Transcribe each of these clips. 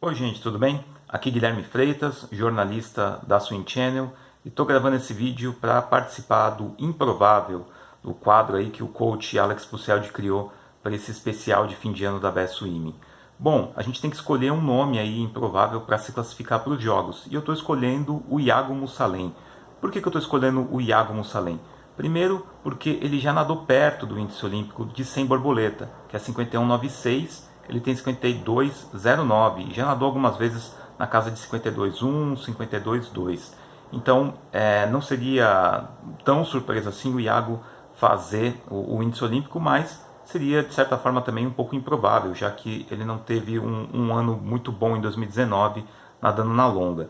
Oi gente, tudo bem? Aqui Guilherme Freitas, jornalista da Swing Channel e estou gravando esse vídeo para participar do Improvável, do quadro aí que o coach Alex Puceldi criou para esse especial de fim de ano da BSWIM. Bom, a gente tem que escolher um nome aí improvável para se classificar para os jogos e eu estou escolhendo o Iago Mussalem. Por que, que eu estou escolhendo o Iago Mussalem? Primeiro, porque ele já nadou perto do índice olímpico de 100 borboleta, que é 51,96 ele tem 52,09 já nadou algumas vezes na casa de 52,1, 52,2. Então é, não seria tão surpresa assim o Iago fazer o, o, índice olímpico, mas seria de certa forma também um pouco improvável, já que ele não teve um, um ano muito bom em 2019 nadando na longa.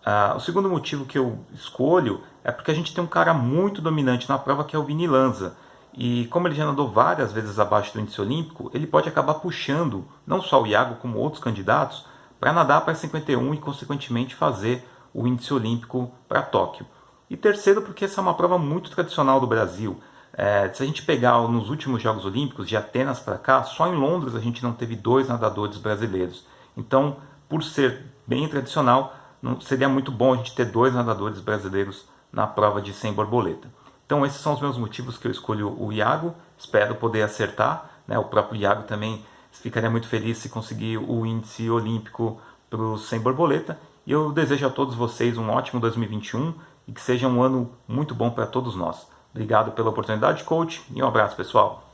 Uh, o segundo motivo que eu escolho é porque a gente tem um cara muito dominante na prova que é o Vini Lanza. E como ele já nadou várias vezes abaixo do índice olímpico, ele pode acabar puxando não só o Iago como outros candidatos para nadar para 51 e consequentemente fazer o índice olímpico para Tóquio. E terceiro porque essa é uma prova muito tradicional do Brasil. É, se a gente pegar nos últimos Jogos Olímpicos, de Atenas para cá, só em Londres a gente não teve dois nadadores brasileiros. Então, por ser bem tradicional, não, seria muito bom a gente ter dois nadadores brasileiros na prova de 100 borboleta. Então esses são os meus motivos que eu escolho o Iago, espero poder acertar, né? o próprio Iago também ficaria muito feliz se conseguir o índice olímpico para o 100 borboleta, e eu desejo a todos vocês um ótimo 2021 e que seja um ano muito bom para todos nós. Obrigado pela oportunidade, coach, e um abraço pessoal.